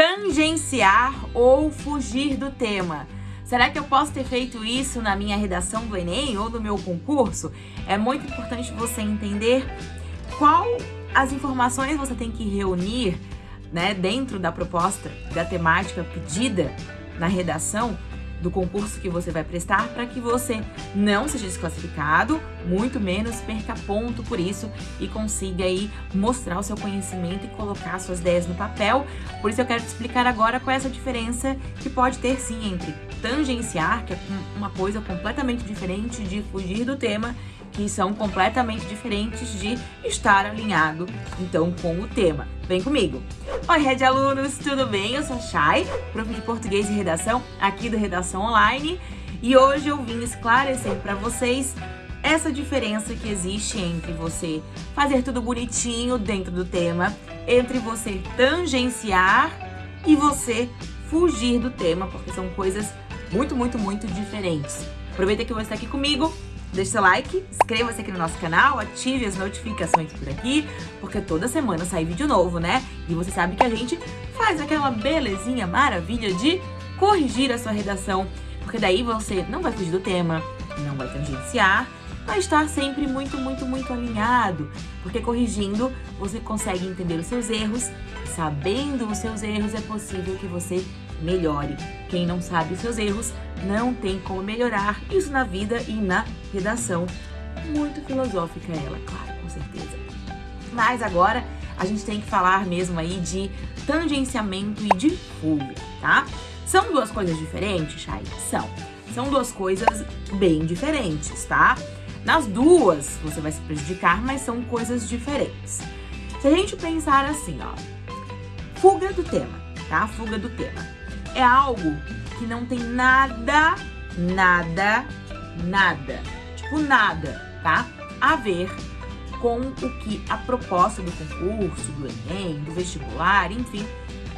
tangenciar ou fugir do tema. Será que eu posso ter feito isso na minha redação do Enem ou no meu concurso? É muito importante você entender qual as informações você tem que reunir né, dentro da proposta da temática pedida na redação do concurso que você vai prestar para que você não seja desclassificado, muito menos perca ponto por isso e consiga aí mostrar o seu conhecimento e colocar suas ideias no papel. Por isso eu quero te explicar agora qual é essa diferença que pode ter sim entre tangenciar, que é uma coisa completamente diferente de fugir do tema, que são completamente diferentes de estar alinhado, então, com o tema. Vem comigo! Oi, Red Alunos, tudo bem? Eu sou a Chay, prof de Português e Redação, aqui do Redação Online, e hoje eu vim esclarecer para vocês essa diferença que existe entre você fazer tudo bonitinho dentro do tema, entre você tangenciar e você fugir do tema, porque são coisas muito, muito, muito diferentes. Aproveita que você está aqui comigo Deixe seu like, inscreva-se aqui no nosso canal, ative as notificações por aqui, porque toda semana sai vídeo novo, né? E você sabe que a gente faz aquela belezinha maravilha de corrigir a sua redação, porque daí você não vai fugir do tema, não vai tangenciar, vai estar sempre muito, muito, muito alinhado, porque corrigindo você consegue entender os seus erros, sabendo os seus erros é possível que você melhore. Quem não sabe seus erros não tem como melhorar isso na vida e na redação. Muito filosófica ela, claro, com certeza. Mas agora a gente tem que falar mesmo aí de tangenciamento e de fuga, tá? São duas coisas diferentes, Chay? São. São duas coisas bem diferentes, tá? Nas duas você vai se prejudicar, mas são coisas diferentes. Se a gente pensar assim, ó, fuga do tema, tá? Fuga do tema. É algo que não tem nada, nada, nada, tipo nada, tá? A ver com o que a proposta do concurso, do Enem, do vestibular, enfim,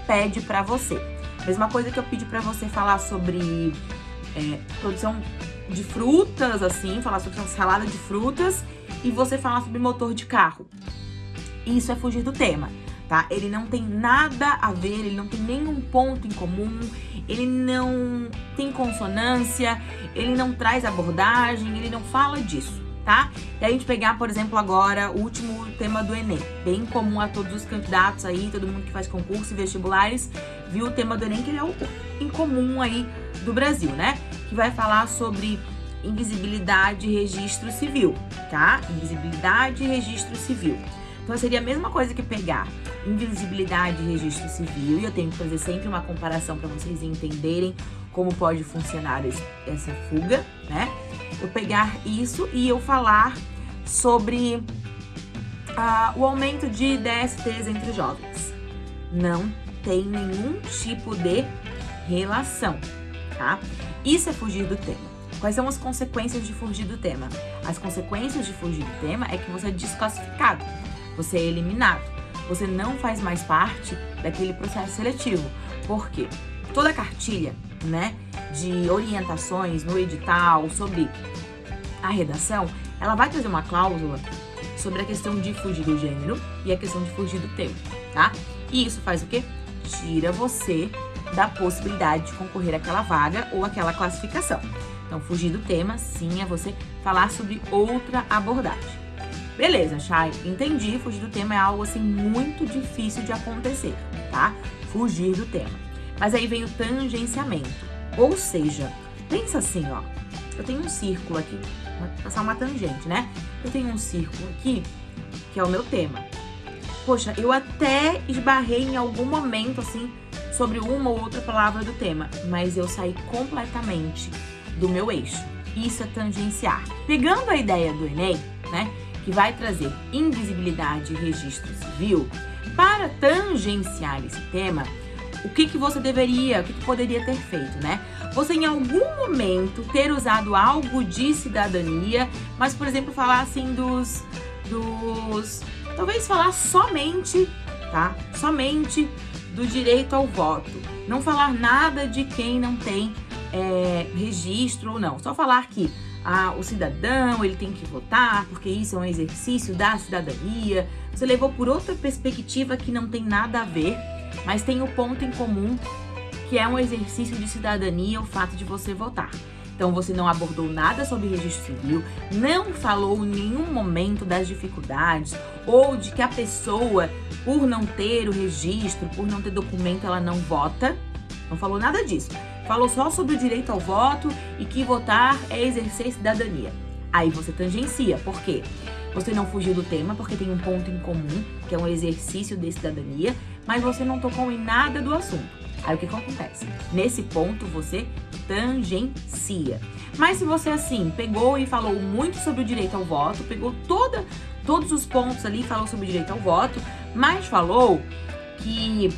pede para você. Mesma coisa que eu pedi para você falar sobre é, produção de frutas, assim, falar sobre salada de frutas e você falar sobre motor de carro. Isso é fugir do tema tá? Ele não tem nada a ver, ele não tem nenhum ponto em comum, ele não tem consonância, ele não traz abordagem, ele não fala disso, tá? E a gente pegar, por exemplo, agora o último tema do Enem, bem comum a todos os candidatos aí, todo mundo que faz concurso e vestibulares, viu o tema do Enem, que ele é o incomum aí do Brasil, né? Que vai falar sobre invisibilidade e registro civil, tá? Invisibilidade e registro civil. Então seria a mesma coisa que pegar invisibilidade e registro civil, e eu tenho que fazer sempre uma comparação para vocês entenderem como pode funcionar essa fuga, né? Eu pegar isso e eu falar sobre uh, o aumento de DSTs entre jovens. Não tem nenhum tipo de relação, tá? Isso é fugir do tema. Quais são as consequências de fugir do tema? As consequências de fugir do tema é que você é desclassificado você é eliminado. Você não faz mais parte daquele processo seletivo. Por quê? Toda cartilha, né, de orientações no edital sobre a redação, ela vai trazer uma cláusula sobre a questão de fugir do gênero e a questão de fugir do tempo, tá? E isso faz o quê? Tira você da possibilidade de concorrer àquela vaga ou àquela classificação. Então, fugir do tema, sim, é você falar sobre outra abordagem. Beleza, Chay, entendi, fugir do tema é algo assim muito difícil de acontecer, tá? Fugir do tema. Mas aí vem o tangenciamento, ou seja, pensa assim, ó, eu tenho um círculo aqui, vou passar uma tangente, né? Eu tenho um círculo aqui, que é o meu tema. Poxa, eu até esbarrei em algum momento, assim, sobre uma ou outra palavra do tema, mas eu saí completamente do meu eixo. Isso é tangenciar. Pegando a ideia do Enem, né? Que vai trazer invisibilidade e registro civil, para tangenciar esse tema, o que, que você deveria, o que, que poderia ter feito, né? Você em algum momento ter usado algo de cidadania, mas, por exemplo, falar assim dos. dos. talvez falar somente, tá? Somente do direito ao voto. Não falar nada de quem não tem é, registro ou não. Só falar que ah, o cidadão ele tem que votar porque isso é um exercício da cidadania. Você levou por outra perspectiva que não tem nada a ver mas tem o ponto em comum que é um exercício de cidadania o fato de você votar. Então você não abordou nada sobre registro civil, não falou em nenhum momento das dificuldades ou de que a pessoa, por não ter o registro, por não ter documento, ela não vota. Não falou nada disso. Falou só sobre o direito ao voto e que votar é exercer cidadania. Aí você tangencia. Por quê? Você não fugiu do tema porque tem um ponto em comum, que é um exercício de cidadania, mas você não tocou em nada do assunto. Aí o que, que acontece? Nesse ponto você tangencia. Mas se você assim pegou e falou muito sobre o direito ao voto, pegou toda, todos os pontos ali, falou sobre o direito ao voto, mas falou que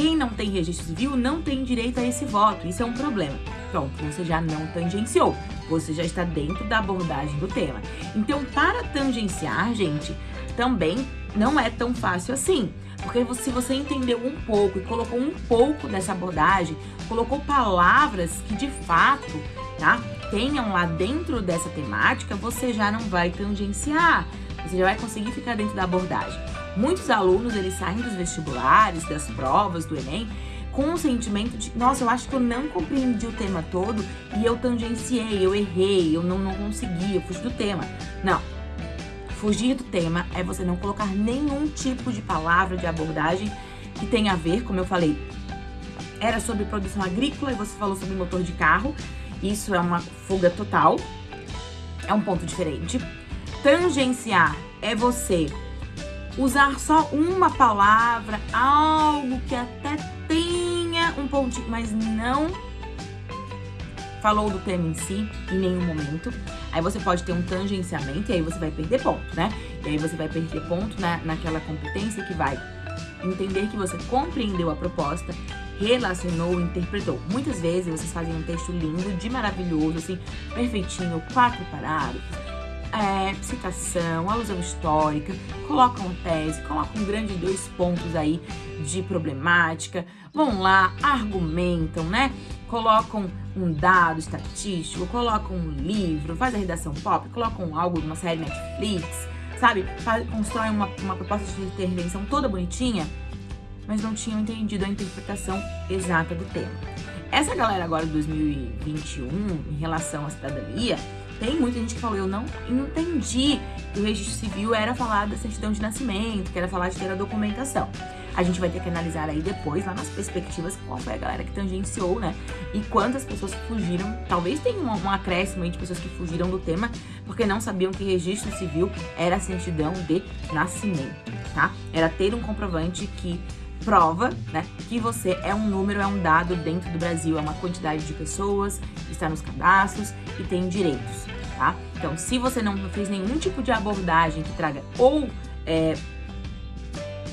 quem não tem registro civil não tem direito a esse voto. Isso é um problema. Pronto, você já não tangenciou. Você já está dentro da abordagem do tema. Então, para tangenciar, gente, também não é tão fácil assim. Porque se você entendeu um pouco e colocou um pouco dessa abordagem, colocou palavras que de fato, tá, tenham lá dentro dessa temática, você já não vai tangenciar. Você já vai conseguir ficar dentro da abordagem. Muitos alunos, eles saem dos vestibulares, das provas, do Enem, com o sentimento de, nossa, eu acho que eu não compreendi o tema todo e eu tangenciei, eu errei, eu não, não consegui, eu fugi do tema. Não, Fugir do tema é você não colocar nenhum tipo de palavra, de abordagem que tenha a ver, como eu falei, era sobre produção agrícola e você falou sobre motor de carro. Isso é uma fuga total. É um ponto diferente. Tangenciar é você usar só uma palavra, algo que até tenha um pontinho, mas não falou do tema em si em nenhum momento. Aí você pode ter um tangenciamento e aí você vai perder ponto, né? E aí você vai perder ponto na, naquela competência que vai entender que você compreendeu a proposta, relacionou, interpretou. Muitas vezes vocês fazem um texto lindo, de maravilhoso, assim, perfeitinho, quatro parágrafos, é, citação, alusão histórica, colocam tese, colocam um grande dois pontos aí de problemática, vão lá, argumentam, né? Colocam um dado estatístico, colocam um livro, faz a redação pop, colocam algo de uma série Netflix, sabe? Faz, constroem uma, uma proposta de intervenção toda bonitinha, mas não tinham entendido a interpretação exata do tema. Essa galera agora de 2021, em relação à cidadania, tem muita gente que falou, eu não entendi que o registro civil era falar da certidão de nascimento, que era falar de ter a documentação. A gente vai ter que analisar aí depois, lá nas perspectivas, qual foi a galera que tangenciou, né? E quantas pessoas fugiram. Talvez tenha um, um acréscimo aí de pessoas que fugiram do tema porque não sabiam que registro civil era certidão de nascimento, tá? Era ter um comprovante que prova, né, que você é um número, é um dado dentro do Brasil, é uma quantidade de pessoas, está nos cadastros e tem direitos, tá? Então, se você não fez nenhum tipo de abordagem que traga ou é,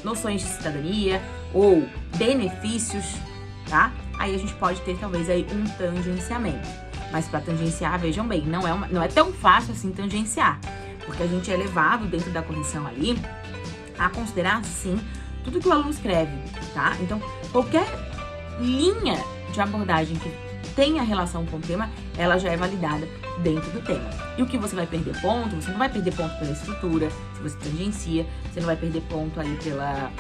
noções de cidadania ou benefícios, tá? Aí a gente pode ter talvez aí um tangenciamento. Mas para tangenciar, vejam bem, não é, uma, não é tão fácil assim tangenciar, porque a gente é levado dentro da correção ali a considerar sim tudo que o aluno escreve, tá? Então, qualquer linha de abordagem que tenha relação com o tema, ela já é validada dentro do tema. E o que você vai perder ponto, você não vai perder ponto pela estrutura, se você tangencia, você não vai perder ponto aí pela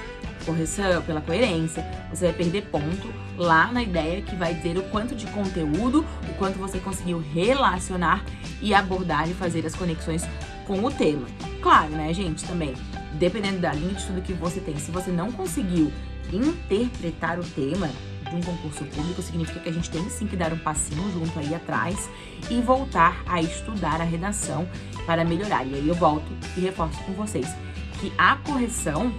correção, pela coerência, você vai perder ponto lá na ideia que vai dizer o quanto de conteúdo, o quanto você conseguiu relacionar e abordar e fazer as conexões com o tema. Claro, né, gente, também dependendo da linha de estudo que você tem, se você não conseguiu interpretar o tema de um concurso público, significa que a gente tem sim que dar um passinho junto aí atrás e voltar a estudar a redação para melhorar. E aí eu volto e reforço com vocês que a correção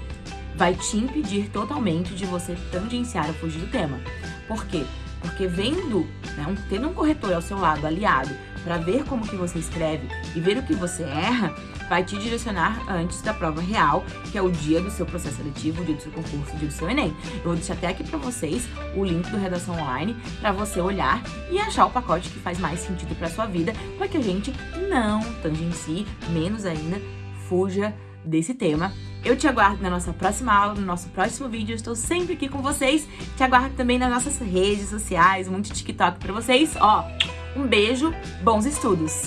vai te impedir totalmente de você tangenciar ou fugir do tema. Por quê? Porque vendo, né, um, tendo um corretor ao seu lado, aliado, para ver como que você escreve e ver o que você erra, vai te direcionar antes da prova real, que é o dia do seu processo seletivo, o dia do seu concurso, o dia do seu Enem. Eu vou deixar até aqui para vocês o link do Redação Online para você olhar e achar o pacote que faz mais sentido para sua vida, para que a gente não tangencie, menos ainda, fuja desse tema. Eu te aguardo na nossa próxima aula, no nosso próximo vídeo. Eu estou sempre aqui com vocês. Te aguardo também nas nossas redes sociais, muito TikTok para vocês. Ó, um beijo, bons estudos!